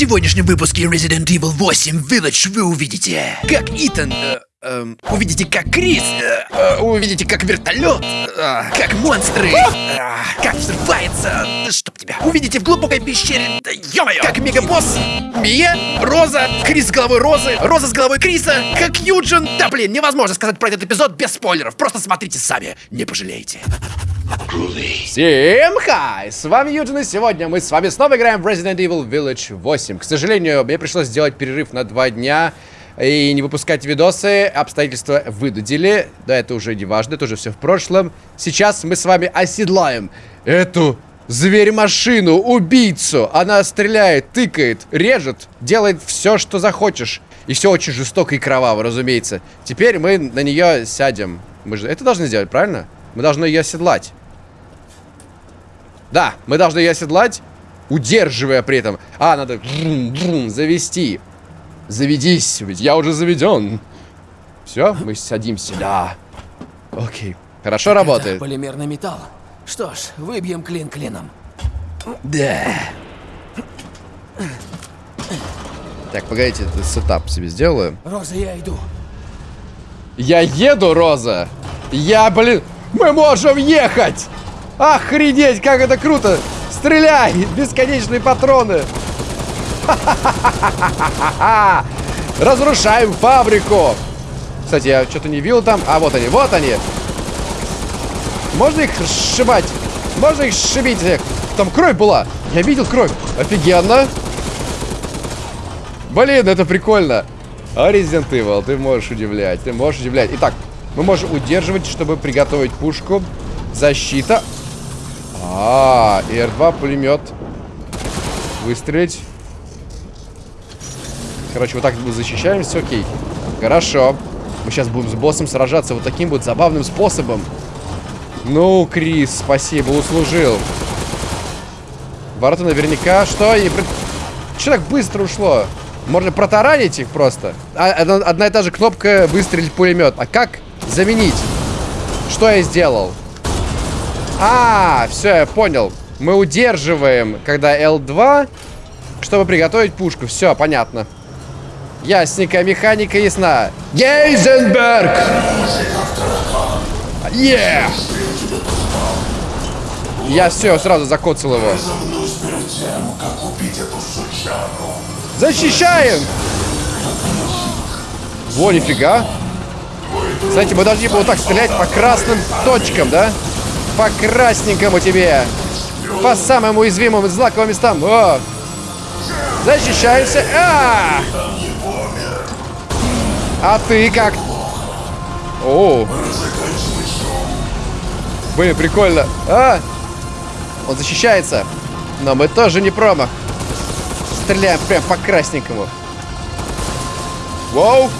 сегодняшнем выпуске Resident Evil 8 Village вы увидите, как Итан... э, эм, увидите, как Крис... э, э, увидите, как вертолет... э, как монстры... э, как взрывается... Да чтоб тебя... Увидите в глубокой пещере... Да ё-моё! Как мегабосс... Мия, Роза, Крис с головой Розы, Роза с головой Криса, как Юджин... Да блин, невозможно сказать про этот эпизод без спойлеров. Просто смотрите сами, не пожалеете. Всем хай! С вами Юджин, и сегодня мы с вами снова играем в Resident Evil Village 8. К сожалению, мне пришлось сделать перерыв на два дня и не выпускать видосы. Обстоятельства выдудили. Да, это уже не важно, это уже все в прошлом. Сейчас мы с вами оседлаем эту зверь-машину, убийцу. Она стреляет, тыкает, режет, делает все, что захочешь. И все очень жестоко и кроваво, разумеется. Теперь мы на нее сядем. Мы же это должны сделать, правильно? Мы должны ее оседлать. Да, мы должны ее оседлать, удерживая при этом. А, надо завести. Заведись, ведь я уже заведен. Все, мы садимся, да. Окей, хорошо работает. Это полимерный металл. Что ж, выбьем клин клином. Да. Так, погодите, это сетап себе сделаю. Роза, я иду. Я еду, Роза. Я, блин, мы можем ехать. Охренеть, как это круто. Стреляй, бесконечные патроны. Разрушаем фабрику. Кстати, я что-то не видел там. А, вот они, вот они. Можно их сшибать? Можно их сшибить? Там кровь была. Я видел кровь. Офигенно. Блин, это прикольно. А Resident Evil, ты можешь удивлять, ты можешь удивлять. Итак, мы можем удерживать, чтобы приготовить пушку. Защита. А, и R2 пулемет. Выстрелить. Короче, вот так мы защищаемся, окей. Хорошо. Мы сейчас будем с боссом сражаться вот таким вот забавным способом. Ну, Крис, спасибо, услужил. Ворота наверняка... Что? И... Че так быстро ушло? Можно протаранить их просто. А, одна, одна и та же кнопка выстрелить пулемет. А как заменить? Что я сделал? А, все, я понял. Мы удерживаем, когда L2, чтобы приготовить пушку. Все, понятно. Ясненько, механика ясна. Гейзенберг! Yeah! Я все, сразу закоцал его. Защищаем! Во, нифига. Кстати, мы должны вот так стрелять по красным точкам, да? По красненькому тебе. По самым уязвимым злаковым местам. О! Защищаемся. А! а ты как? О! Блин, прикольно. А! Он защищается. Но мы тоже не промах. Стреляем прям по красненькому. Воу!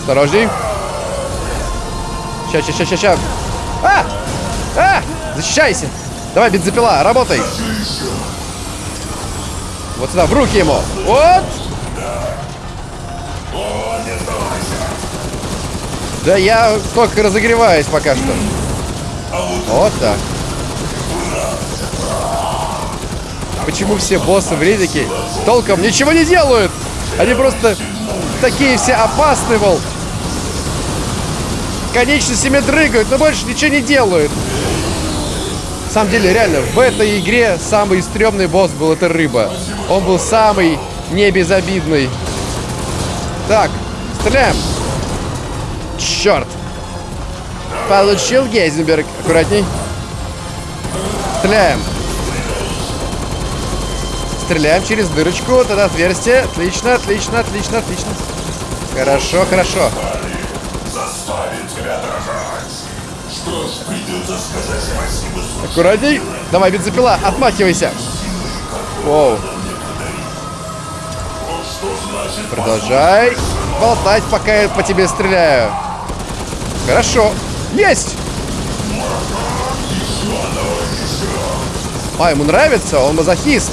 Осторожней. Ща, ща, ща, ща. А! А! Защищайся! Давай, бензопила, работай! Вот сюда, в руки ему! Вот! Да я только разогреваюсь пока что. Вот так. Почему все боссы в Редике толком ничего не делают? Они просто такие все опасные, мол. Конечностями дрыгают, но больше ничего не делают. На самом деле, реально, в этой игре самый стрёмный босс был это рыба. Он был самый небезобидный. Так, стреляем. Черт. Получил Гейзенберг. Аккуратней. Стреляем. Стреляем через дырочку. Вот это отверстие. Отлично, отлично, отлично, отлично. Хорошо, хорошо. Аккуратней. Давай, бензопила, отмахивайся. Воу. Продолжай болтать, пока я по тебе стреляю. Хорошо. Есть! А, ему нравится? Он мазохист.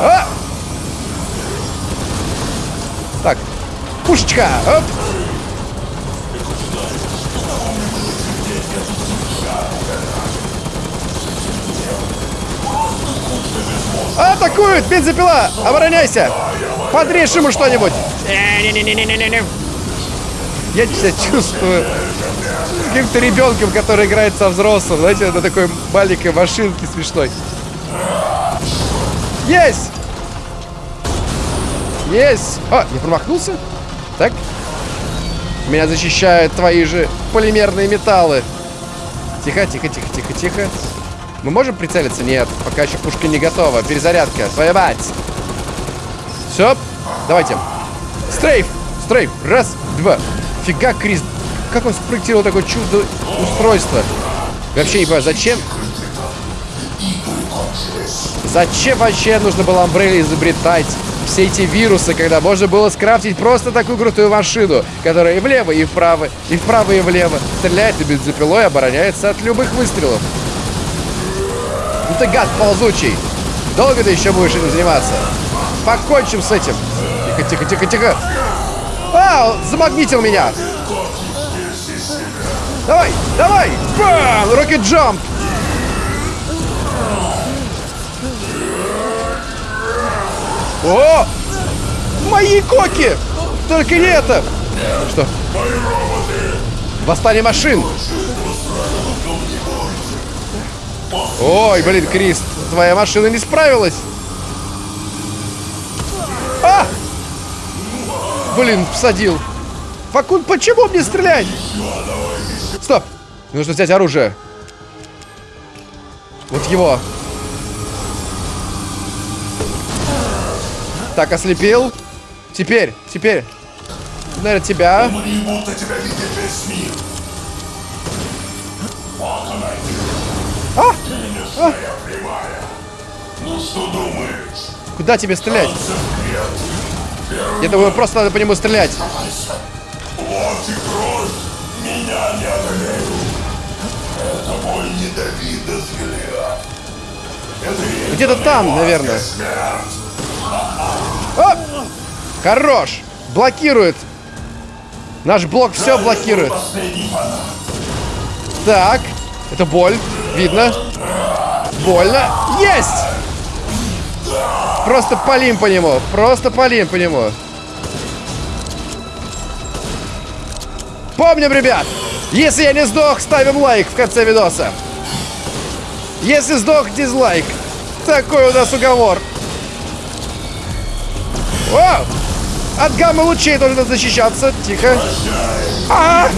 А! Так. Пушечка. Оп. Атакуют! Бензопила! Обороняйся! Подрежь ему что-нибудь! Не-не-не-не-не-не. Я себя чувствую каким-то ребенком, который играет со взрослым. Знаете, на такой маленькой машинке смешной. Есть! Есть! А, я промахнулся? Так? Меня защищают твои же полимерные металлы. Тихо, тихо, тихо, тихо, тихо. Мы можем прицелиться? Нет, пока еще пушка не готова. Перезарядка. Мать. Все. Давайте. Стрейф. Стрейф. Раз, два. Фига, Крис. Как он спроектировал такое чудо устройство? Вообще не понимаю, зачем? Зачем вообще нужно было Umbrella изобретать все эти вирусы, когда можно было скрафтить просто такую крутую машину, которая и влево, и вправо, и вправо, и влево стреляет и бензопилой обороняется от любых выстрелов. Ну ты гад ползучий. Долго ты еще будешь этим заниматься? Покончим с этим. Тихо, тихо, тихо, тихо. А, замагнитил меня. Давай, давай. Бам! Рокет джамп. О! Мои коки! Только не это! Что? Восстание машин! Ой, блин, Крис, твоя машина не справилась! Блин, всадил. Факун, почему мне стрелять? Стоп! Нужно взять оружие. Вот его. Так, ослепил. Теперь, теперь. Наверное, тебя. А! Прямая. Ну? Куда тебе стрелять? Я думаю, просто надо по нему стрелять. Вот и кровь меня не одолеют. Это взгляд. Это Где-то там, наверное. А! Хорош! Блокирует. Наш блок все блокирует. Так. Это боль. Видно. Больно. Есть! Просто полим по нему. Просто полим по нему. Помним, ребят, если я не сдох, ставим лайк в конце видоса. Если сдох, дизлайк. Такой у нас уговор. О! От гамма лучей должен защищаться. Тихо. А!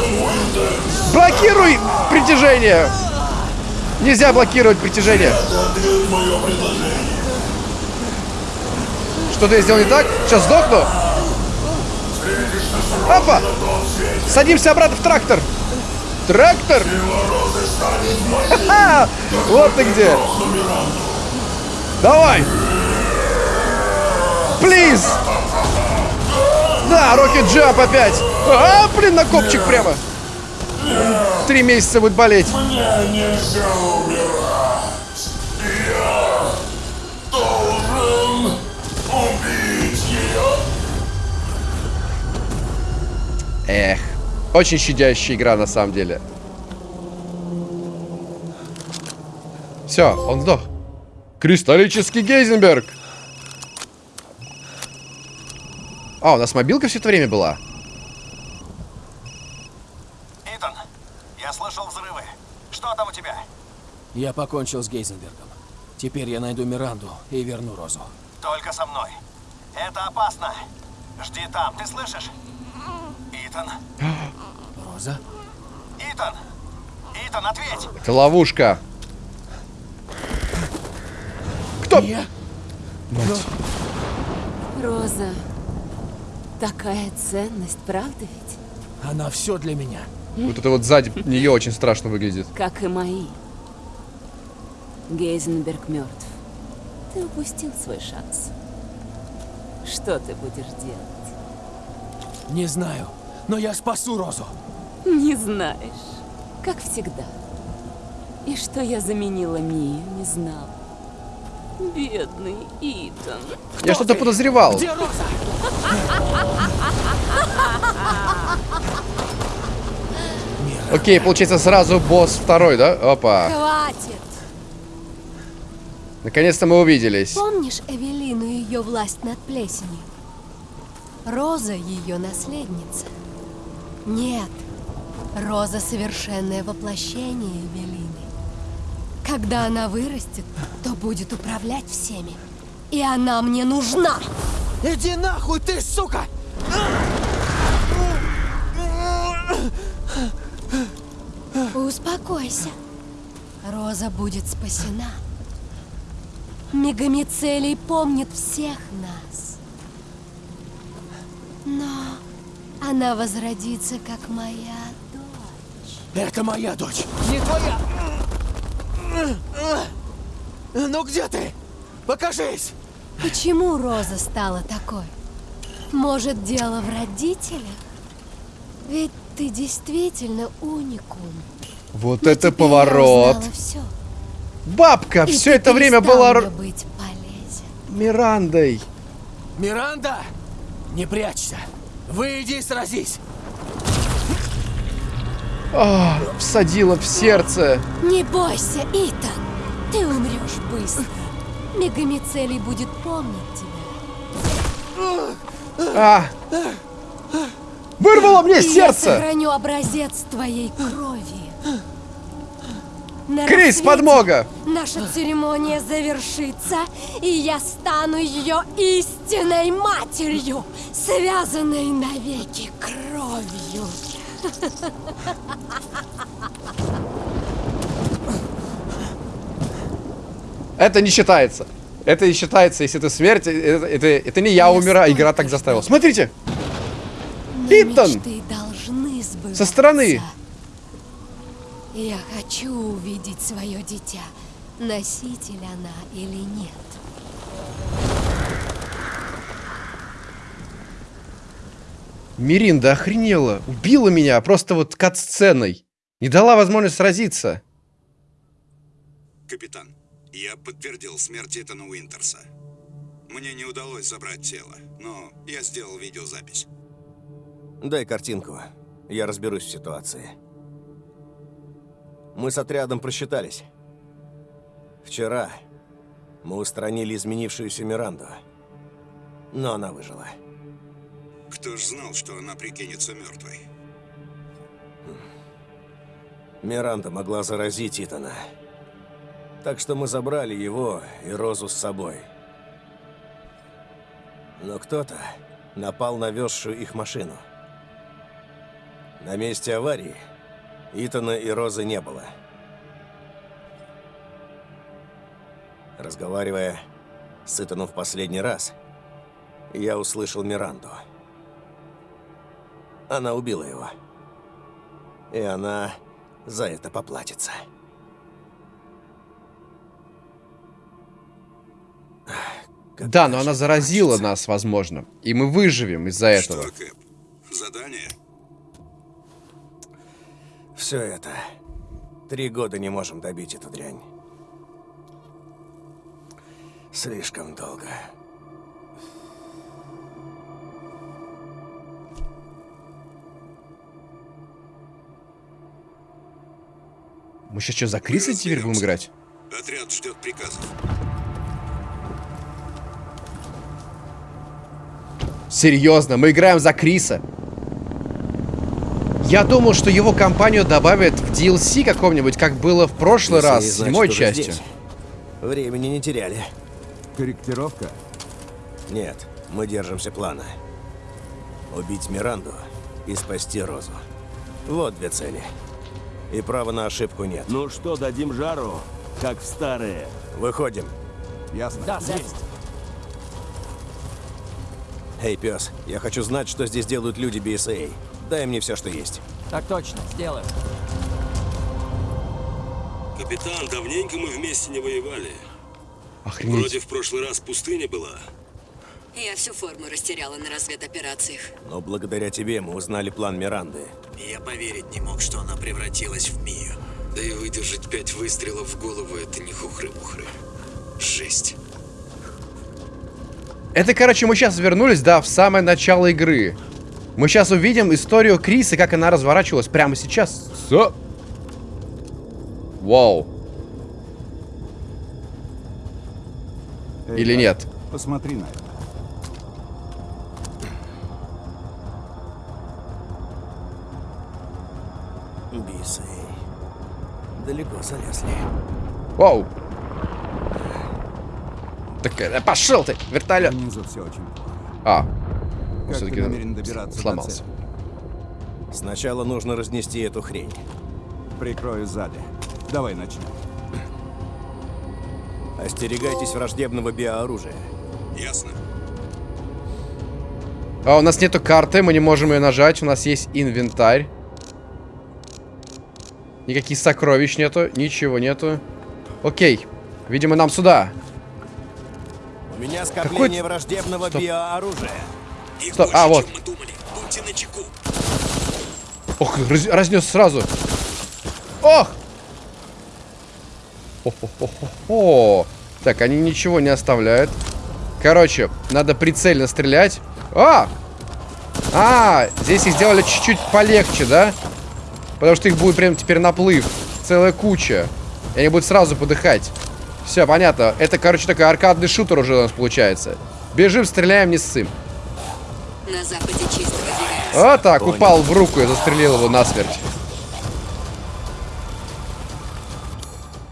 Блокируй притяжение. Нельзя блокировать притяжение. Что-то я сделал не так? Сейчас сдохну. Опа! Садимся обратно в трактор. Трактор? Вот ты где. Давай. Плиз. Да, Рокет Джамп опять. А, блин, на копчик прямо. Три месяца будет болеть. Мне нельзя умирать. Я Эх. Очень щадящая игра на самом деле. Все, он сдох. Кристаллический Гейзенберг. А, у нас мобилка все это время была. Итан, я слышал взрывы. Что там у тебя? Я покончил с Гейзенбергом. Теперь я найду Миранду и верну Розу. Только со мной. Это опасно. Жди там, ты слышишь? Итан, Роза? Итан, Итан, ответь! Это ловушка. Кто? Я? Роза. Такая ценность, правда ведь? Она все для меня. Вот это вот сзади нее очень страшно выглядит. Как и мои. Гейзенберг мертв. Ты упустил свой шанс. Что ты будешь делать? Не знаю, но я спасу Розу. Не знаешь. Как всегда. И что я заменила Мию, не знал. Бедный Итан. Я что-то подозревал. Где Роза? Окей, получается сразу босс второй, да? Опа. Хватит! Наконец-то мы увиделись. Помнишь Эвелину и ее власть над плесенью? Роза ее наследница. Нет, Роза совершенное воплощение Эвелины. Когда она вырастет, то будет управлять всеми. И она мне нужна. Иди нахуй ты, сука! Успокойся. Роза будет спасена. Мегамицелий помнит всех нас. Но она возродится, как моя дочь. Это моя дочь, не твоя! Ну где ты? Покажись! Почему Роза стала такой? Может, дело в родителях? Ведь ты действительно уникум. Вот Но это поворот. Все. Бабка И все это время была быть полезен. Мирандой. Миранда! Не прячься! Выйди и сразись! А, всадила в сердце. Не бойся, Итан. Ты умрешь быстро. Мегамицелий будет помнить тебя. А! Вырвало мне И я сердце! сохраню образец твоей крови. На Крис, рассвете подмога! Наша церемония завершится, и я стану ее истинной матерью, связанной навеки кровью. Это не считается. Это не считается, если это смерть. Это, это, это не я умираю, игра так заставила. Смотрите! Итан! Со стороны. Я хочу увидеть свое дитя. Носитель она или нет. Миринда охренела. Убила меня просто вот кат-сценой. Не дала возможность сразиться. Капитан, я подтвердил смерть Итана Уинтерса. Мне не удалось забрать тело, но я сделал видеозапись. Дай картинку. Я разберусь в ситуации. Мы с отрядом просчитались. Вчера мы устранили изменившуюся Миранду. Но она выжила. Кто ж знал, что она прикинется мертвой? Миранда могла заразить Итана. Так что мы забрали его и Розу с собой. Но кто-то напал на везшую их машину. На месте аварии Итана и Розы не было. Разговаривая с Итаном в последний раз, я услышал Миранду. Она убила его. И она за это поплатится. Как Да, но она заразила нас, возможно. И мы выживем из-за этого. Что, Кэп? Задание? Все это. Три года не можем добить эту дрянь. Слишком долго. Мы сейчас что, за Криса теперь будем играть? Отряд ждет приказов. Серьезно, мы играем за Криса. Я думал, что его компанию добавят в DLC каком-нибудь, как было в прошлый Если раз, с знать, седьмой частью. здесь, Времени не теряли. Корректировка? Нет, мы держимся плана. Убить Миранду и спасти Розу. Вот две цели. И права на ошибку нет. Ну что, дадим жару, как в старые? Выходим. Ясно. Да, есть. Эй, пес, я хочу знать, что здесь делают люди BSA. Дай мне все, что есть. Так точно, сделаю. Капитан, давненько мы вместе не воевали. Охренеть. Вроде в прошлый раз пустыня была. Я всю форму растеряла на разведоперациях. Но благодаря тебе мы узнали план Миранды. Я поверить не мог, что она превратилась в Мию. Да и выдержать пять выстрелов в голову это не хухры-мухры. Жесть. Это, короче, мы сейчас вернулись, да, в самое начало игры. Мы сейчас увидим историю Криса, как она разворачивалась прямо сейчас. Со... Вау. Или нет? Посмотри на это. Бисы. Далеко залезли. Воу. Так, э, пошел ты, вертолет. Внизу все очень плохо. А. Как Все-таки ты намерен добираться сломался. до цели? Сначала нужно разнести эту хрень. Прикрою сзади. Давай начнем. Остерегайтесь враждебного биооружия. Ясно. А у нас нету карты, мы не можем ее нажать. У нас есть инвентарь. Никаких сокровищ нету, ничего нету. Окей. Видимо, нам сюда. У меня скопление Какой- враждебного Стоп. биооружия. Стоп, а, вот. Ох, раз- разнес сразу. Ох! О-хо-хо-хо-хо. Так, они ничего не оставляют. Короче, надо прицельно стрелять. А! А, здесь их сделали чуть-чуть полегче, да? Потому что их будет прям теперь наплыв. Целая куча. И они будут сразу подыхать. Все, понятно. Это, короче, такой аркадный шутер уже у нас получается. Бежим, стреляем, не ссым. На западе чисто. Вот так, Понял. упал в руку и застрелил его насмерть.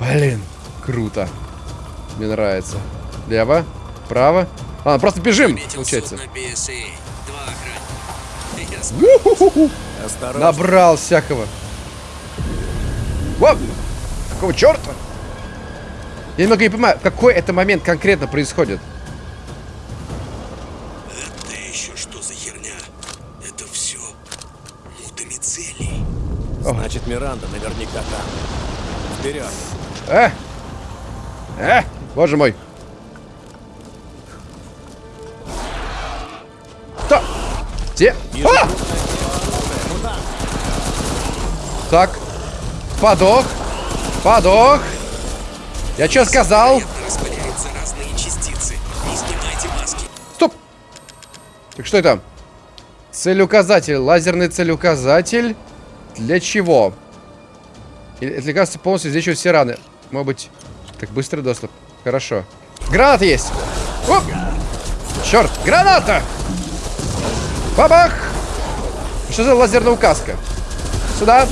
Блин, круто. Мне нравится. Лево, право. А, просто бежим, получается. Набрал всякого. Воп! Какого черта? Я немного не понимаю, какой это момент конкретно происходит. Значит, Миранда наверняка там. Вперед. Э! Э! Боже мой. Что? Где? А! Так. Подох. Подох. Я что сказал? Стоп! Так что это? Целеуказатель. Лазерный целеуказатель. Для чего? Это лекарство полностью излечивает все раны. Может быть... Так, быстрый доступ. Хорошо. Граната есть! Оп! Черт! Граната! Бабах! Что за лазерная указка? Сюда.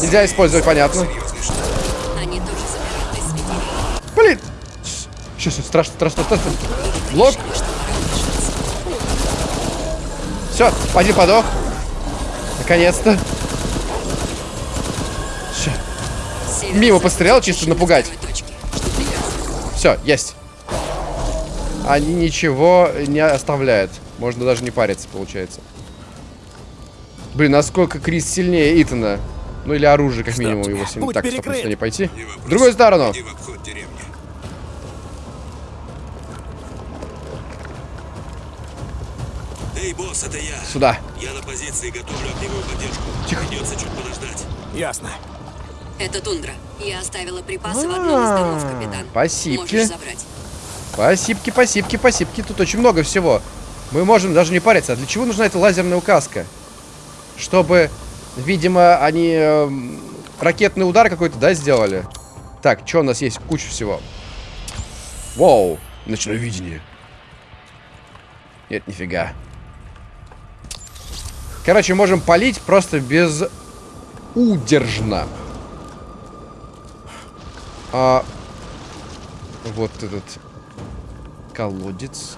Нельзя использовать, понятно. Блин! Сейчас, страшно, страшно, страшно. Блок. Все, один подох. Наконец-то. Ща. Мимо пострелял, чисто напугать. Все, есть. Они ничего не оставляют. Можно даже не париться, получается. Блин, насколько Крис сильнее Итана. Ну или оружие, как минимум, его сильнее. Так, стоп, перекрыт. сюда не пойти. В другую сторону. Эй, босс, это я. Сюда. Я на позиции готовлю огневую поддержку. Тихо. Придется чуть подождать. Ясно. Это тундра. Я оставила припасы в одном из домов, капитан. Спасибо. Забрать. Спасибки, спасибки, спасибки. Тут очень много всего. Мы можем даже не париться. А для чего нужна эта лазерная указка? Чтобы, видимо, они эм, ракетный удар какой-то, да, сделали? Так, что у нас есть? Куча всего. Воу, ночное видение. Нет, нифига. Короче, можем палить просто без удержно. А, вот этот колодец.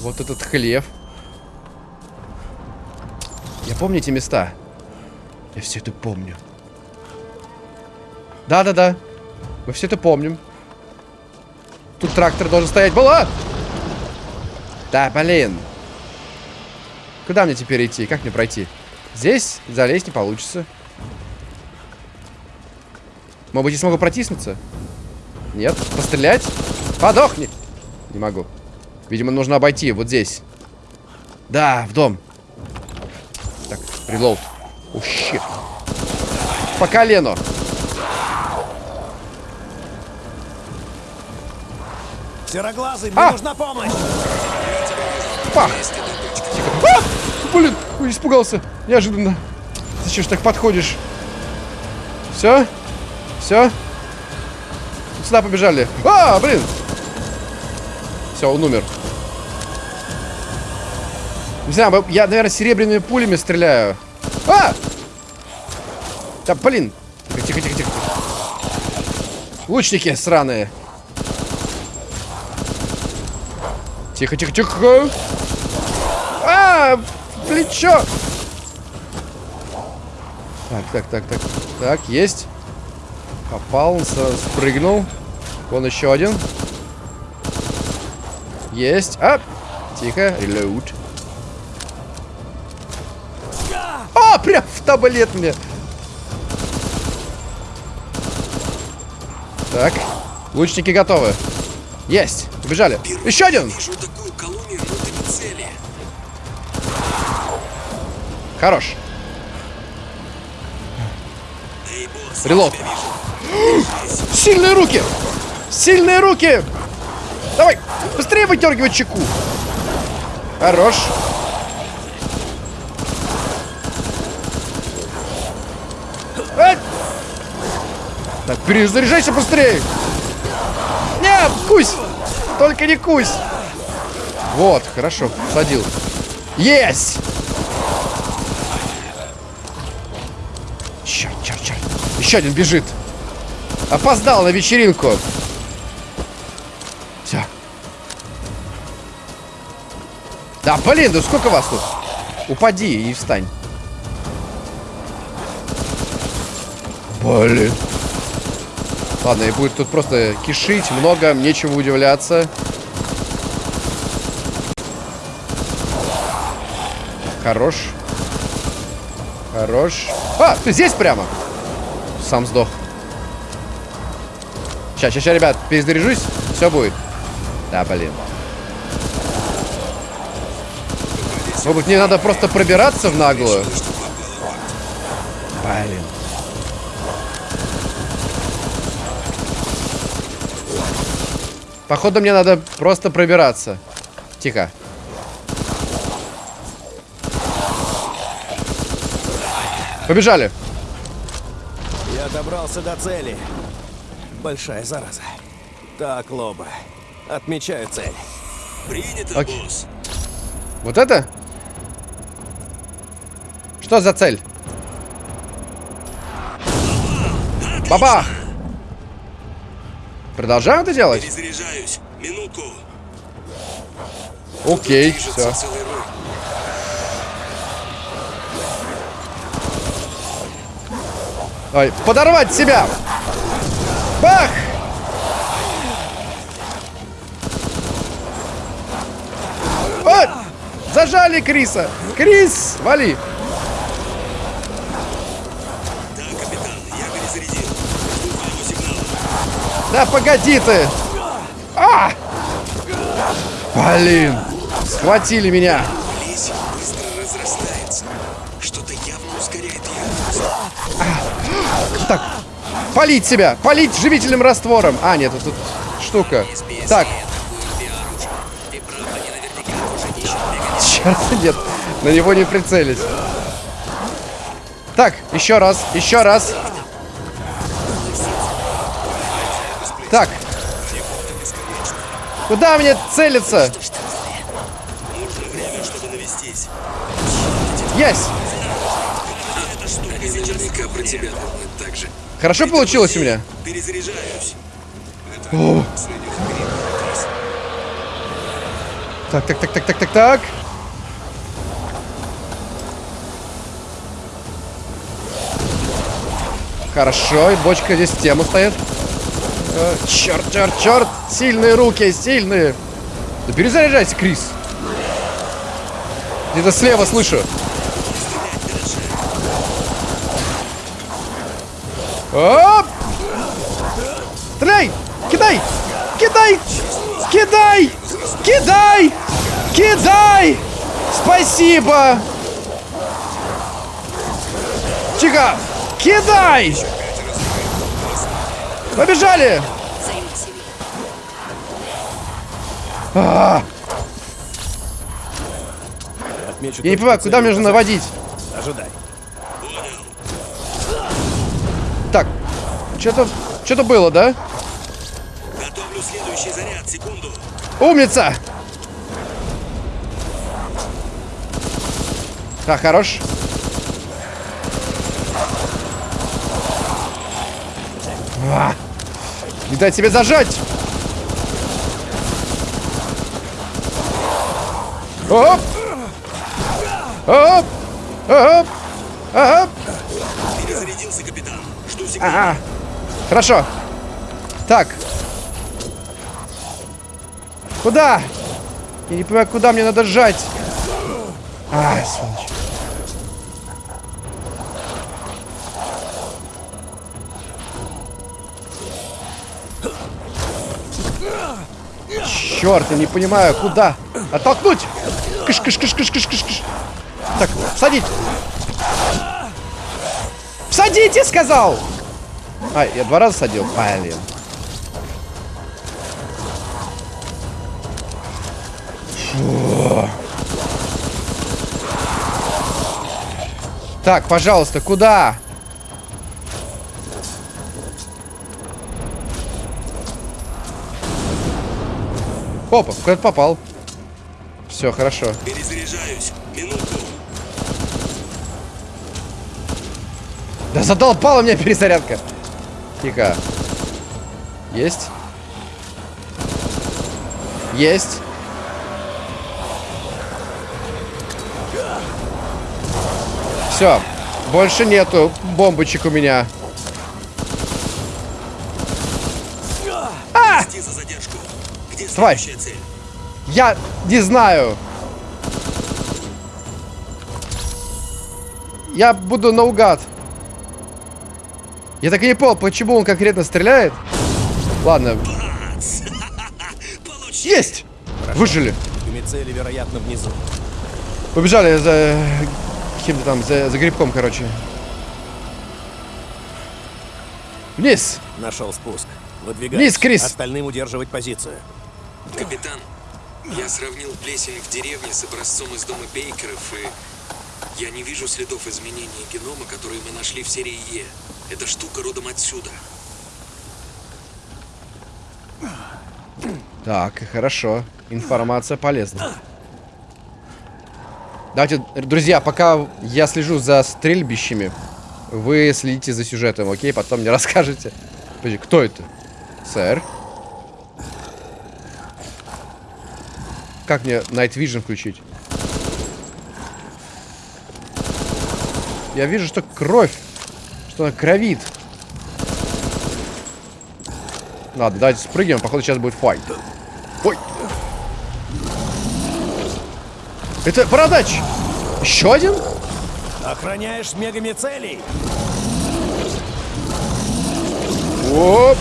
Вот этот хлев. Я помню эти места. Я все это помню. Да-да-да. Мы все это помним. Тут трактор должен стоять. Была! Да, блин. Куда мне теперь идти? Как мне пройти? Здесь залезть не получится. Может быть, я смогу протиснуться? Нет. Пострелять? Подохни! Не могу. Видимо, нужно обойти вот здесь. Да, в дом. Так, релоуд. О, щит. По колену. Сероглазый, мне А! нужна помощь! Пах! А! Блин, испугался. Неожиданно. Ты что ж так подходишь? Все? Все? Сюда побежали. А, блин! Все, он умер. Не знаю, я, наверное, серебряными пулями стреляю. А! Да, блин. Тихо, тихо, тихо. Лучники сраные. Тихо, тихо, тихо. А, плечо. Так, так, так, так. Так, есть. Попал, спрыгнул. Вон еще один. Есть. А! Тихо. Reload. А, прям в таблет мне. Так. Лучники готовы. Есть. Убежали. Еще один. Хорош. Эй, Сильные руки! Сильные руки! Давай! Быстрее выдергивай чеку! Хорош. Ай! Так, перезаряжайся быстрее! Нет, кусь! Только не кусь! Вот, хорошо, садил. Есть! Черт, черт, черт. Еще один бежит. Опоздал на вечеринку. Все. Да, блин, да сколько вас тут? Упади и встань. Блин. Ладно, и будет тут просто кишить много, нечего удивляться. Хорош. Хорош. А, ты здесь прямо? Сам сдох. Сейчас, сейчас, ребят, перезаряжусь, все будет. Да, блин. Может мне надо просто пробираться в наглую? Блин. Походу, мне надо просто пробираться. Тихо. Побежали. Я добрался до цели. Большая зараза. Так, Лоба. Отмечаю цель. Принято, Окей. босс. Вот это? Что за цель? Бабах! Продолжаем это делать? Перезаряжаюсь. Минутку. Окей, все. Ой, подорвать себя! Бах! Вот! Зажали Криса! Крис, вали! Да, капитан, я перезарядил. Да погоди ты! А! Блин! Схватили меня! Полить себя! Полить живительным раствором! А, нет, тут, штука. Так, черт, нет, на него не прицелись. Так, еще раз, еще раз. Так. Куда мне целиться? Есть! Хорошо получилось у меня? Перезаряжаюсь. О. Так, так, так, так, так, так, так. Хорошо, и бочка здесь в тему стоит. Э, черт, черт, черт! Сильные руки, сильные! Да перезаряжайся, Крис! Где-то слева слышу. Оп! Стреляй! Кидай! Кидай! Кидай! Кидай! Кидай! Спасибо! Тихо! Кидай! Побежали! Ими. А, Отмечу я не понимаю, куда мне нужно наводить? Ожидай. Что-то что-то было, да? Готовлю следующий заряд. Секунду. Умница! Так, хорош. А, не дай тебе зажать! Оп! Оп! Хорошо. Так. Куда? Я не понимаю, куда мне надо сжать. А, сволочь. Черт, я не понимаю, куда? Оттолкнуть! Кыш, кыш, кыш, кыш, кыш, кыш, кыш. Так, садить. Садите, сказал! А, я два раза садил? Блин. Фу. Так, пожалуйста, куда? Опа, куда-то попал. Все, хорошо. Перезаряжаюсь. Минутку. Да задолбала меня перезарядка. Тихо. Есть. Есть. Все. Больше нету бомбочек у меня. А! Тварь. Я не знаю. Я буду наугад. Я так и не понял, почему он конкретно стреляет. Ладно. Есть! Выжили. Мицели, вероятно, внизу. Побежали за каким-то там, за, за грибком, короче. Вниз! Нашел спуск. Выдвигайся. Вниз, Крис! Остальным удерживать позицию. Капитан, я сравнил плесень в деревне с образцом из дома Бейкеров, и я не вижу следов изменения генома, которые мы нашли в серии Е. Эта штука родом отсюда. Так, хорошо. Информация полезна. Давайте, друзья, пока я слежу за стрельбищами, вы следите за сюжетом, окей? Потом мне расскажете. Подожди, кто это? Сэр? Как мне Night Vision включить? Я вижу, что кровь. Что она кровит. Ладно, давайте спрыгнем. Походу, сейчас будет файт. Ой. Это бородач. Еще один? Охраняешь мегамицелей. Оп.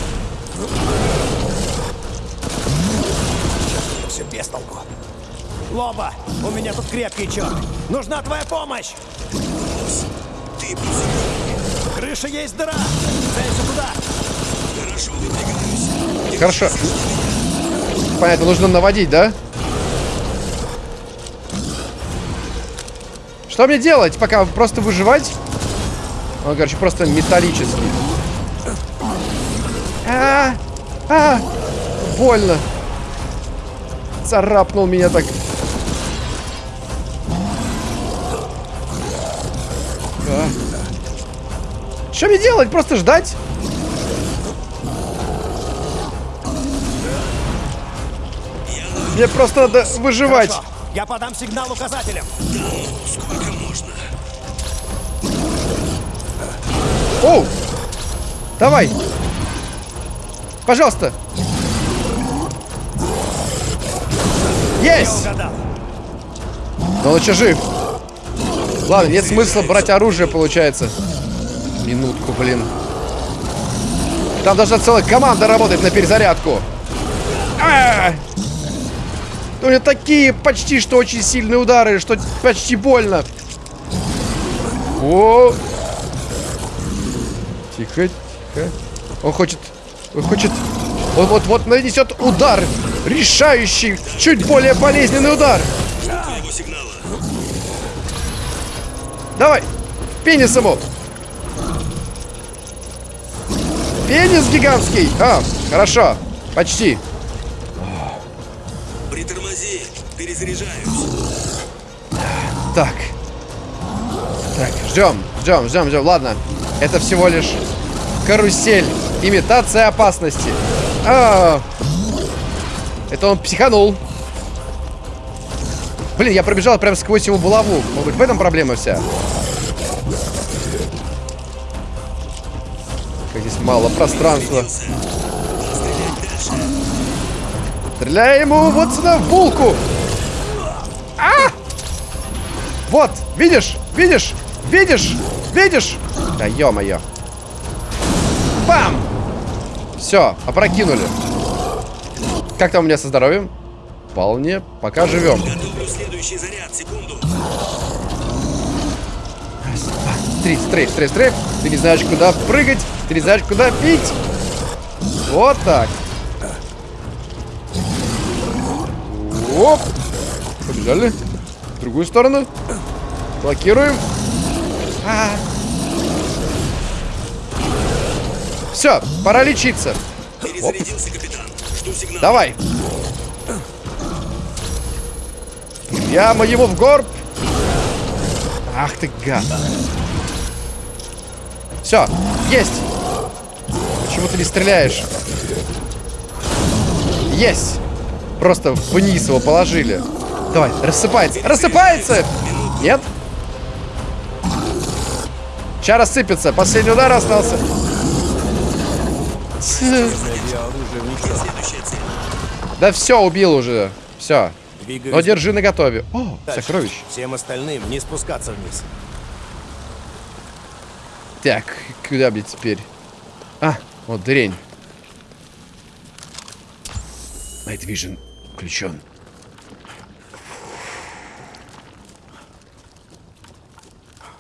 Все без толку. Лоба, у меня тут крепкий черт. Нужна твоя помощь. Ты Крыша есть дыра. Целься туда. Хорошо, выдвигаюсь. Хорошо. Понятно, нужно наводить, да? Что мне делать? Пока просто выживать? Он, короче, просто металлический. А, а, больно. Царапнул меня так. Что мне делать? Просто ждать? Мне просто надо выживать. Хорошо. Я подам сигнал указателем. Сколько можно? Оу! Давай! Пожалуйста! Есть! Но он еще жив. Ладно, нет смысла брать оружие, получается. Минутку, блин. Там должна целая команда работать на перезарядку. А! У него такие почти что очень сильные удары, что почти больно. О! Тихо, тихо. Он хочет... Он хочет... Он вот-вот нанесет удар. Решающий, чуть более болезненный удар. Давай! Пенис ему! Пенис гигантский! А, хорошо. Почти. Тормози, перезаряжаюсь. Так. Так, ждем, ждем, ждем, ждем. Ладно, это всего лишь карусель. Имитация опасности. А, это он психанул. Блин, я пробежал прям сквозь его булаву. Может быть, в этом проблема вся? Как здесь мало пространства. Стреляй ему вот сюда в булку. А! Вот, видишь, видишь, видишь, видишь. Да ё-моё. Бам! Все, опрокинули. Как там у меня со здоровьем? Вполне, пока живем. Стрейф, стрейф, стрейф, стрейф. Ты не знаешь, куда прыгать, ты не знаешь, куда бить. Вот так. Оп. Побежали. В другую сторону. Блокируем. А. Все, пора лечиться. Оп. Перезарядился, капитан. Жду сигнала. Давай. Прямо его в горб. Ах ты гад. Все, есть. Почему ты не стреляешь? Есть. Просто вниз его положили. Давай, рассыпается. Рассыпается! Нет? Сейчас рассыпется. Последний удар остался. Да все, убил уже. Все. Но держи на готове. О, сокровище. Всем остальным не спускаться вниз. Так, куда, блядь, теперь? А, вот дрень. Night Vision включен.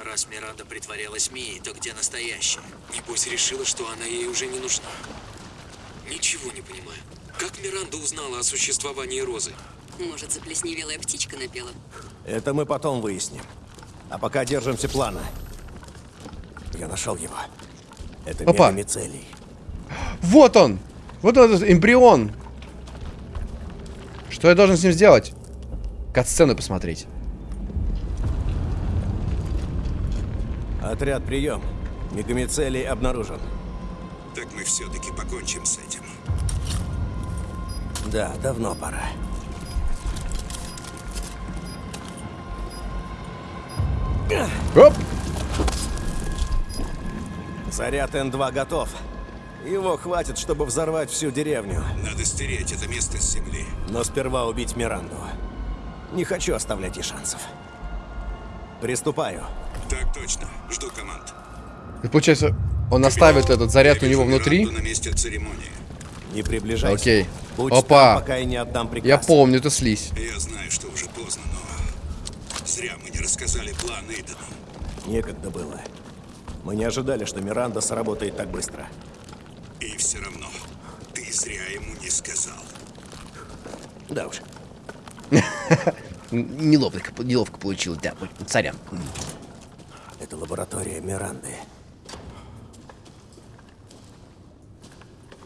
Раз Миранда притворялась Мией, то где настоящая? Небось решила, что она ей уже не нужна. Ничего не понимаю. Как Миранда узнала о существовании Розы? Может, заплесневелая птичка напела? Это мы потом выясним. А пока держимся плана. Я нашел его. Это Опа. мегамицелий. Вот он! Вот он, этот эмбрион! Что я должен с ним сделать? Кат-сцену посмотреть. Отряд, прием. Мегамицелий обнаружен. Так мы все-таки покончим с этим. Да, давно пора. Оп! Заряд Н2 готов. Его хватит, чтобы взорвать всю деревню. Надо стереть это место с земли. Но сперва убить Миранду. Не хочу оставлять ей шансов. Приступаю. Так точно. Жду команд. И получается, он оставит этот заряд у него внутри. На месте церемонии. Не приближайся. Окей. Будь Опа. там, пока я не отдам приказ. Я помню эту слизь. Я знаю, что уже поздно, но... Зря мы не рассказали план Эйдену. Некогда было. Мы не ожидали, что Миранда сработает так быстро. И все равно, ты зря ему не сказал. Да уж. Неловко, неловко получилось, да. Сорян. Это лаборатория Миранды.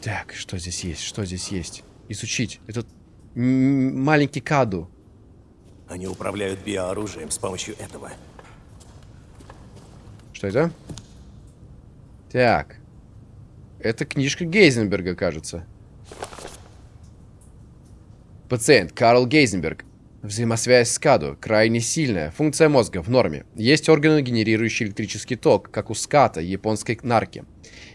Так, что здесь есть? Что здесь есть? Изучить. Это м, маленький каду. Они управляют биооружием с помощью этого. Что это? Так. Это книжка Гейзенберга, кажется. Пациент Карл Гейзенберг. Взаимосвязь с КАДу крайне сильная. Функция мозга в норме. Есть органы, генерирующие электрический ток, как у ската, японской нарки.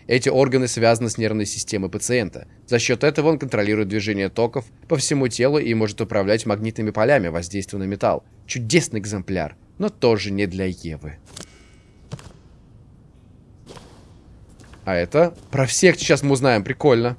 Эти органы связаны с нервной системой пациента. За счет этого он контролирует движение токов по всему телу и может управлять магнитными полями, воздействуя на металл. Чудесный экземпляр, но тоже не для Евы. А это? Про всех сейчас мы узнаем, прикольно.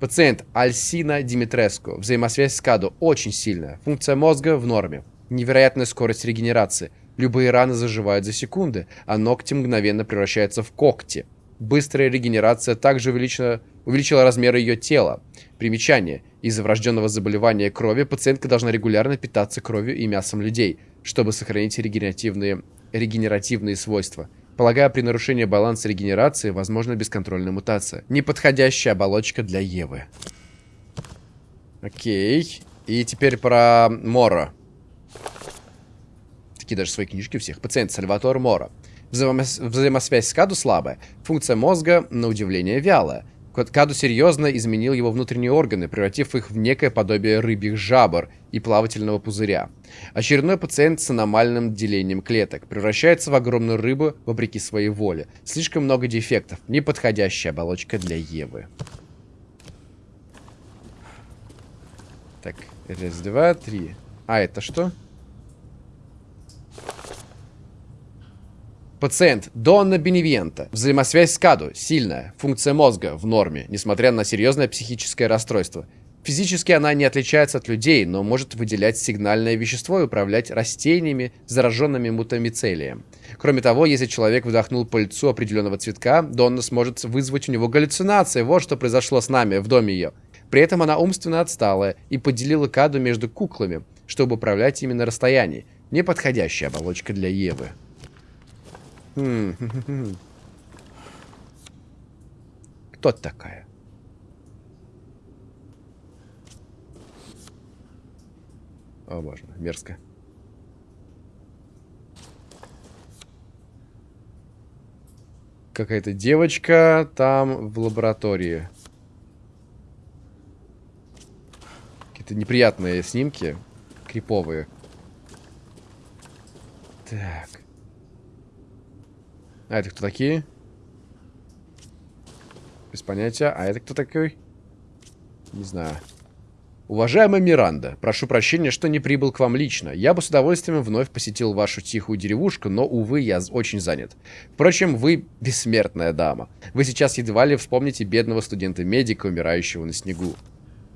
Пациент Альсина Димитреску. Взаимосвязь с КАДу очень сильная. Функция мозга в норме. Невероятная скорость регенерации. Любые раны заживают за секунды, а ногти мгновенно превращаются в когти. Быстрая регенерация также увеличила, увеличила размеры ее тела. Примечание. Из-за врожденного заболевания крови пациентка должна регулярно питаться кровью и мясом людей, чтобы сохранить регенеративные, регенеративные свойства. Полагаю, при нарушении баланса регенерации возможна бесконтрольная мутация. Неподходящая оболочка для Евы. Окей. И теперь про Мора. Такие даже свои книжки у всех. Пациент Сальватор Мора. Взаимос... Взаимосвязь с Каду слабая. Функция мозга, на удивление, вялая. Каду серьезно изменил его внутренние органы, превратив их в некое подобие рыбьих жабр и плавательного пузыря. Очередной пациент с аномальным делением клеток превращается в огромную рыбу вопреки своей воле. Слишком много дефектов. Неподходящая оболочка для Евы. Так, раз, два, три. А, это что? Пациент Донна Беневиента. Взаимосвязь с Каду сильная. Функция мозга в норме, несмотря на серьезное психическое расстройство. Физически она не отличается от людей, но может выделять сигнальное вещество и управлять растениями, зараженными мутамицелием. Кроме того, если человек вдохнул пыльцу определенного цветка, Донна сможет вызвать у него галлюцинации. Вот что произошло с нами в доме ее. При этом она умственно отсталая и поделила Каду между куклами, чтобы управлять ими на расстоянии. Неподходящая оболочка для Евы. Кто такая? О, боже, мерзко. Какая-то девочка там в лаборатории. Какие-то неприятные снимки. Криповые. Так. А это кто такие? Без понятия. А это кто такой? Не знаю. Уважаемая Миранда, прошу прощения, что не прибыл к вам лично. Я бы с удовольствием вновь посетил вашу тихую деревушку, но, увы, я очень занят. Впрочем, вы бессмертная дама. Вы сейчас едва ли вспомните бедного студента-медика, умирающего на снегу.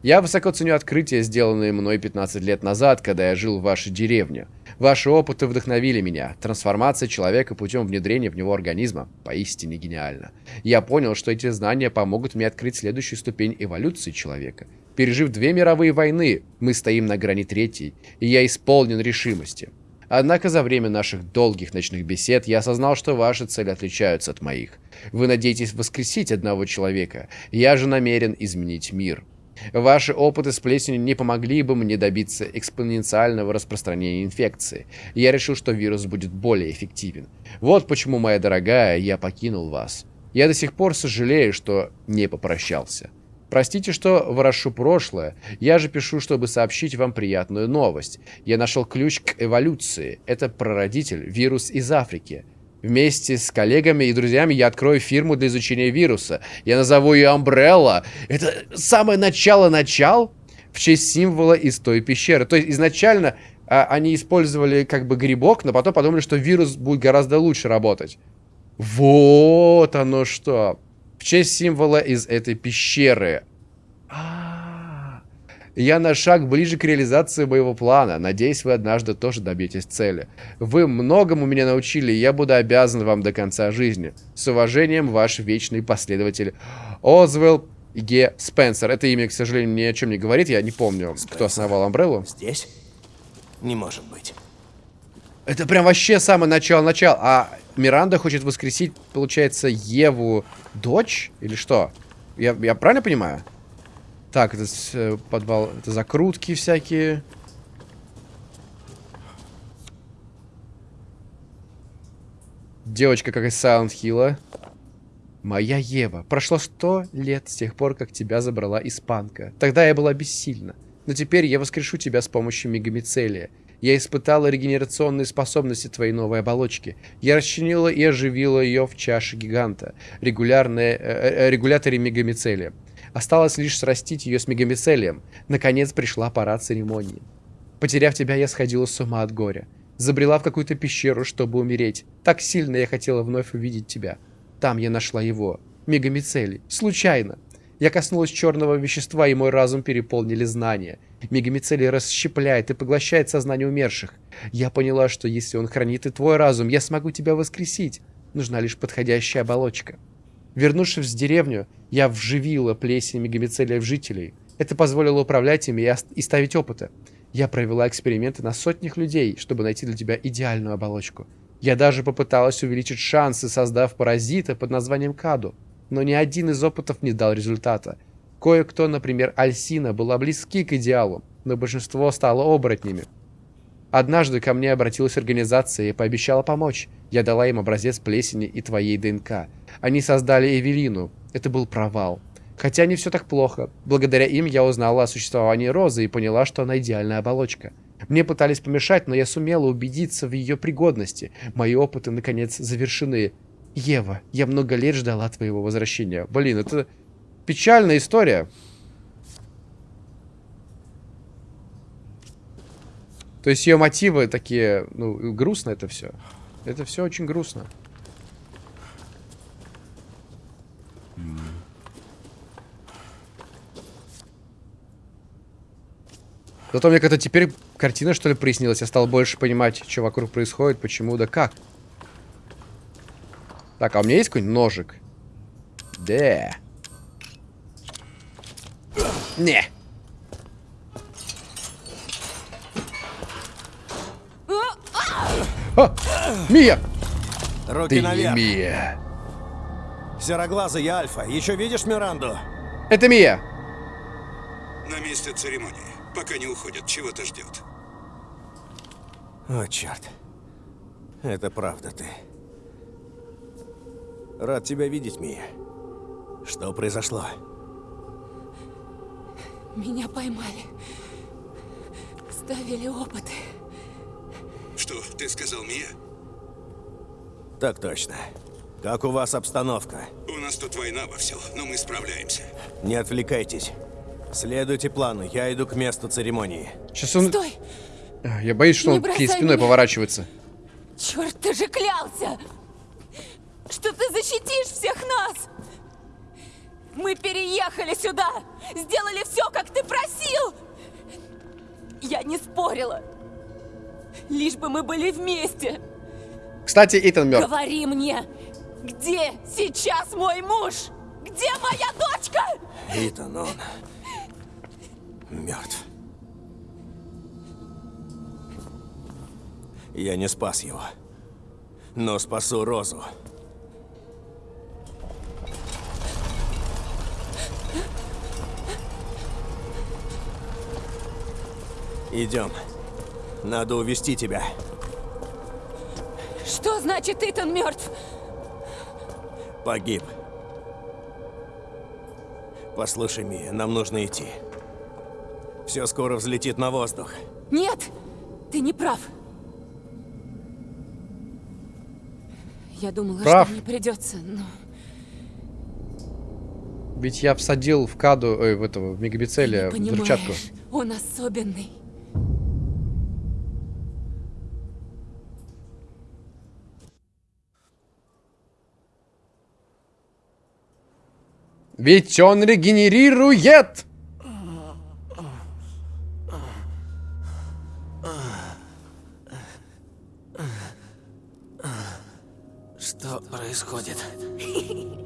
Я высоко ценю открытия, сделанные мной 15 лет назад, когда я жил в вашей деревне. Ваши опыты вдохновили меня. Трансформация человека путем внедрения в него организма поистине гениальна. Я понял, что эти знания помогут мне открыть следующую ступень эволюции человека. Пережив две мировые войны, мы стоим на грани третьей, и я исполнен решимости. Однако за время наших долгих ночных бесед я осознал, что ваши цели отличаются от моих. Вы надеетесь воскресить одного человека, я же намерен изменить мир. Ваши опыты с плесенью не помогли бы мне добиться экспоненциального распространения инфекции. Я решил, что вирус будет более эффективен. Вот почему, моя дорогая, я покинул вас. Я до сих пор сожалею, что не попрощался. Простите, что ворошу прошлое. Я же пишу, чтобы сообщить вам приятную новость. Я нашел ключ к эволюции. Это прародитель, вирус из Африки. Вместе с коллегами и друзьями я открою фирму для изучения вируса. Я назову ее Umbrella. Это самое начало-начал в честь символа из той пещеры. То есть изначально а, они использовали как бы грибок, но потом подумали, что вирус будет гораздо лучше работать. Вот оно что. В честь символа из этой пещеры. Я на шаг ближе к реализации моего плана. Надеюсь, вы однажды тоже добьетесь цели. Вы многому меня научили, и я буду обязан вам до конца жизни. С уважением, ваш вечный последователь Озвелл Г. Спенсер. Это имя, к сожалению, ни о чем не говорит. Я не помню, Спенсер. кто основал Амбреллу. Здесь? Не может быть. Это прям вообще самое начало-начало. А Миранда хочет воскресить, получается, Еву дочь? Или что? Я, я правильно понимаю? Так, это э, подвал, это закрутки всякие. Девочка как из Silent Hill. Моя Ева. Прошло сто лет с тех пор, как тебя забрала испанка. Тогда я была бессильна. Но теперь я воскрешу тебя с помощью мегамицелия. Я испытала регенерационные способности твоей новой оболочки. Я расчленила и оживила ее в чаше гиганта. Регулярные, э, э, регуляторе мегамицелия. Осталось лишь срастить ее с мегамицелием. Наконец пришла пора церемонии. Потеряв тебя, я сходила с ума от горя. Забрела в какую-то пещеру, чтобы умереть. Так сильно я хотела вновь увидеть тебя. Там я нашла его. Мегамицелий. Случайно. Я коснулась черного вещества, и мой разум переполнили знания. Мегамицелий расщепляет и поглощает сознание умерших. Я поняла, что если он хранит и твой разум, я смогу тебя воскресить. Нужна лишь подходящая оболочка. Вернувшись в деревню, я вживила плесень мегамицелия в жителей. Это позволило управлять ими и ставить опыты. Я провела эксперименты на сотнях людей, чтобы найти для тебя идеальную оболочку. Я даже попыталась увеличить шансы, создав паразита под названием Каду. Но ни один из опытов не дал результата. Кое-кто, например, Альсина, была близки к идеалу, но большинство стало оборотнями. Однажды ко мне обратилась организация и пообещала помочь. Я дала им образец плесени и твоей ДНК. Они создали Эвелину. Это был провал. Хотя не все так плохо. Благодаря им я узнала о существовании Розы и поняла, что она идеальная оболочка. Мне пытались помешать, но я сумела убедиться в ее пригодности. Мои опыты, наконец, завершены. Ева, я много лет ждала твоего возвращения. Блин, это печальная история. То есть ее мотивы такие, ну, грустно это все. Это все очень грустно. Зато мне как-то теперь картина, что ли, прояснилась. Я стал больше понимать, что вокруг происходит, почему, да как. Так, а у меня есть какой-нибудь ножик? Да. Не. А! Мия! Руки Ты наверх. не Мия. Сероглазый я Альфа. Еще видишь Миранду? Это Мия. На месте церемонии. Пока не уходят, чего-то ждет. О, черт. Это правда ты. Рад тебя видеть, Мия. Что произошло? Меня поймали. Ставили опыты. Что, ты сказал Мия? Так точно. Как у вас обстановка? У нас тут война во все, но мы справляемся. Не отвлекайтесь. Следуйте плану, я иду к месту церемонии. Сейчас он... Стой! А, Я боюсь, что Не он к ней спиной меня. поворачивается. Черт, ты же клялся! Что ты защитишь всех нас! Мы переехали сюда! Сделали все, как ты просил! Я не спорила. Лишь бы мы были вместе. Кстати, Итан мертв. Говори мне, где сейчас мой муж? Где моя дочка? Итан, он... мертв. Я не спас его. Но спасу Розу. Идем. Надо увести тебя. Что значит Итан мертв? Погиб. Послушай, Мия, нам нужно идти. Все скоро взлетит на воздух. Нет, ты не прав. Я думала, Прав. что мне придется, но... Ведь я всадил в каду, ой, в этого, в мегабицеле, в взрывчатку. он особенный. Ведь он регенерирует! Что происходит?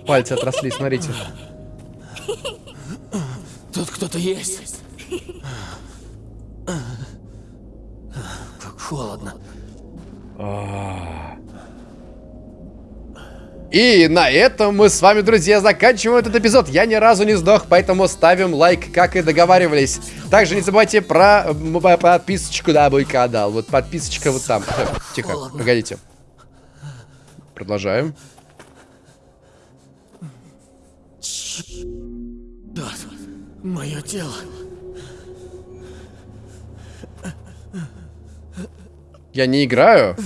Пальцы отросли, смотрите. Тут кто-то есть. Как холодно. И на этом мы с вами, друзья, заканчиваем этот эпизод. Я ни разу не сдох, поэтому ставим лайк, как и договаривались. Также не забывайте про подписочку на мой канал. Вот подписочка вот там. Тихо, погодите. Продолжаем. Да, мое тело. Я не играю.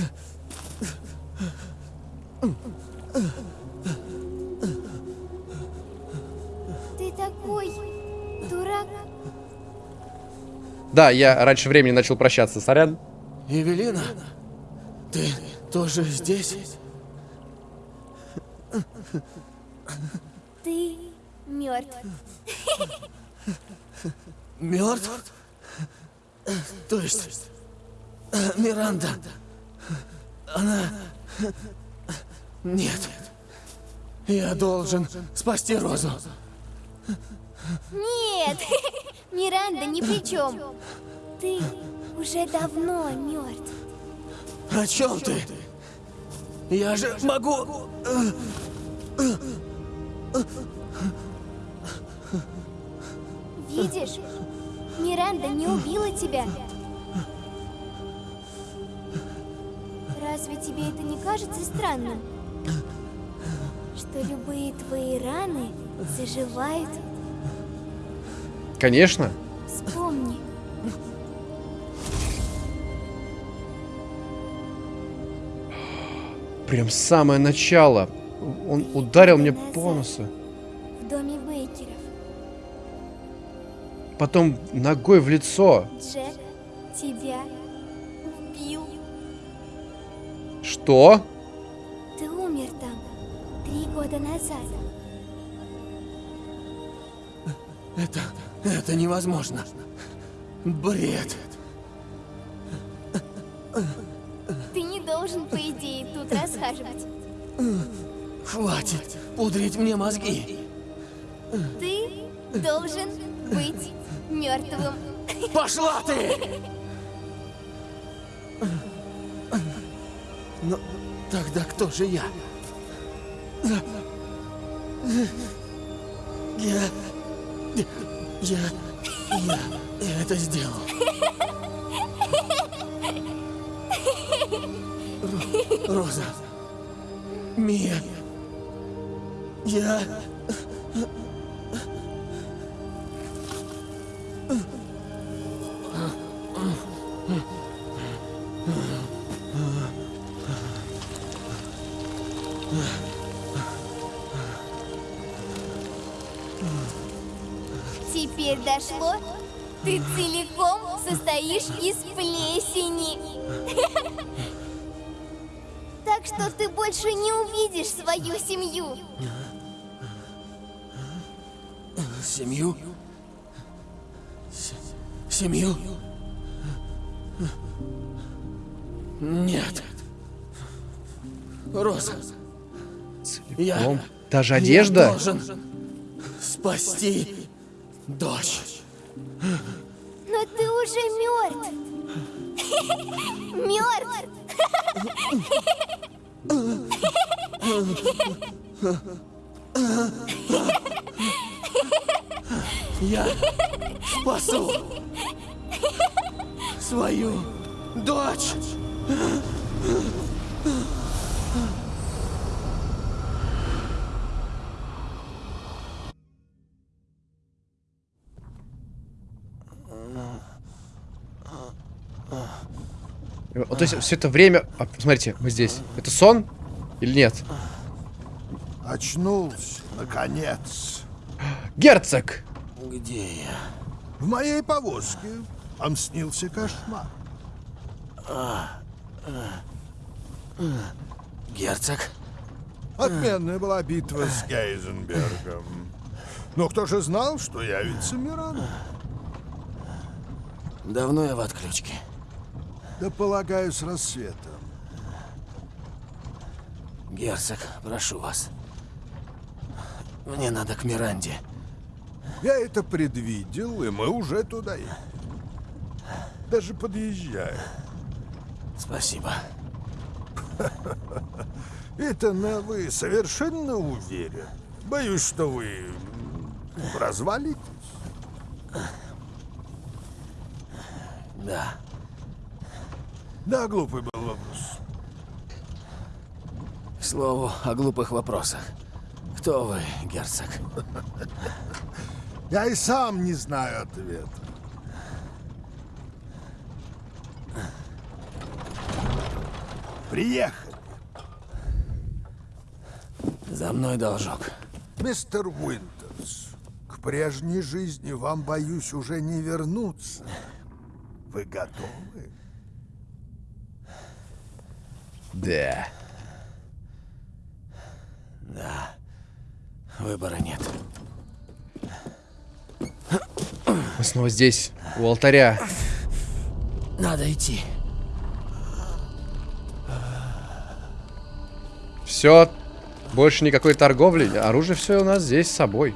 Ты такой дурак. Да, я раньше времени начал прощаться, сорян. Евелина, ты тоже здесь? Ты мертв. Мертв? То есть, э, Миранда, она... Нет. Я должен спасти Розу. Нет, Миранда ни при чем. Ты уже давно мертв. О чем ты? Я же могу... видишь? Миранда не убила тебя. Разве тебе это не кажется странным? Что любые твои раны заживают? Конечно. Вспомни. Прям самое начало. Он ударил мне по носу. В доме Бейкеров. Потом ногой в лицо. Джек тебя убил. Что? Умер там три года назад. Это... это невозможно. Бред. Ты не должен, по идее, тут расхаживать. Хватит пудрить мне мозги. Ты должен быть мертвым. Пошла ты! Но тогда кто же я? Я... Я... Я... Я это сделал. Ро- Роза. Мия. Я... Дошло? Ты целиком состоишь из плесени. Так что ты больше не увидишь свою семью. Семью? С- Семью? Нет. Роза. Я... Целиком. Даже одежда? Я должен спасти дочь. Я спасу свою дочь. Вот, то есть все это время... А, смотрите, мы здесь. Это сон или нет? Очнулся, наконец. Герцог! Где я? В моей повозке. Вам снился кошмар. А, Герцог? Отменная была битва с Гейзенбергом. Но кто же знал, что явится Миран? Давно я в отключке. Да полагаю, с рассветом. Герцог, прошу вас. Мне надо к Миранде. Я это предвидел, и мы уже туда едем. Даже подъезжаем. Спасибо. Итана, вы совершенно уверен? Боюсь, что вы развалитесь. Да. Да, глупый был вопрос. К слову о глупых вопросах. Кто вы, герцог? Я и сам не знаю ответа. Приехали. За мной должок. Мистер Уинтерс, к прежней жизни вам, боюсь, уже не вернуться. Вы готовы? Да. Да. Выбора нет. Мы снова здесь, у алтаря. Надо идти. Все, больше никакой торговли. Оружие все у нас здесь с собой.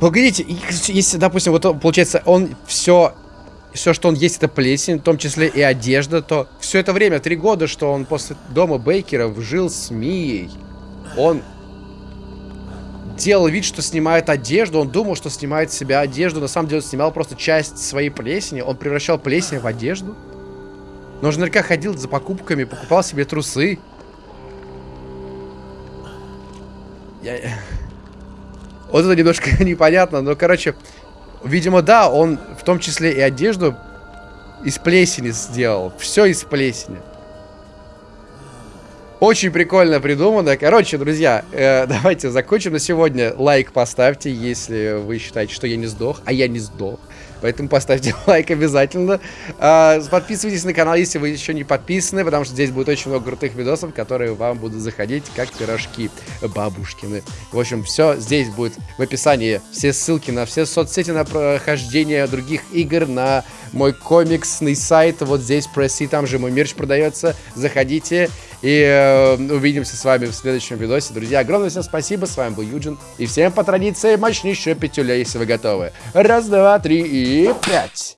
Погодите, если, допустим, вот он, получается, он все, все, что он есть, это плесень, в том числе и одежда, то все это время, три года, что он после дома Бейкеров жил с Мией, он делал вид, что снимает одежду. Он думал, что снимает с себя одежду. На самом деле он снимал просто часть своей плесени. Он превращал плесень в одежду. Но же наверняка ходил за покупками, покупал себе трусы. Я... Вот это немножко непонятно, но, короче, видимо, да, он в том числе и одежду из плесени сделал. Все из плесени. Очень прикольно придумано. Короче, друзья, э, давайте закончим на сегодня. Лайк поставьте, если вы считаете, что я не сдох, а я не сдох. Поэтому поставьте лайк обязательно. А, подписывайтесь на канал, если вы еще не подписаны, потому что здесь будет очень много крутых видосов, которые вам будут заходить, как пирожки бабушкины. В общем, все здесь будет в описании. Все ссылки на все соцсети, на прохождение других игр, на мой комиксный сайт. Вот здесь пресси, там же мой мерч продается. Заходите и э, увидимся с вами в следующем видосе. Друзья, огромное всем спасибо. С вами был Юджин. И всем по традиции мощнейшая пятюля, если вы готовы. Раз, два, три и пять.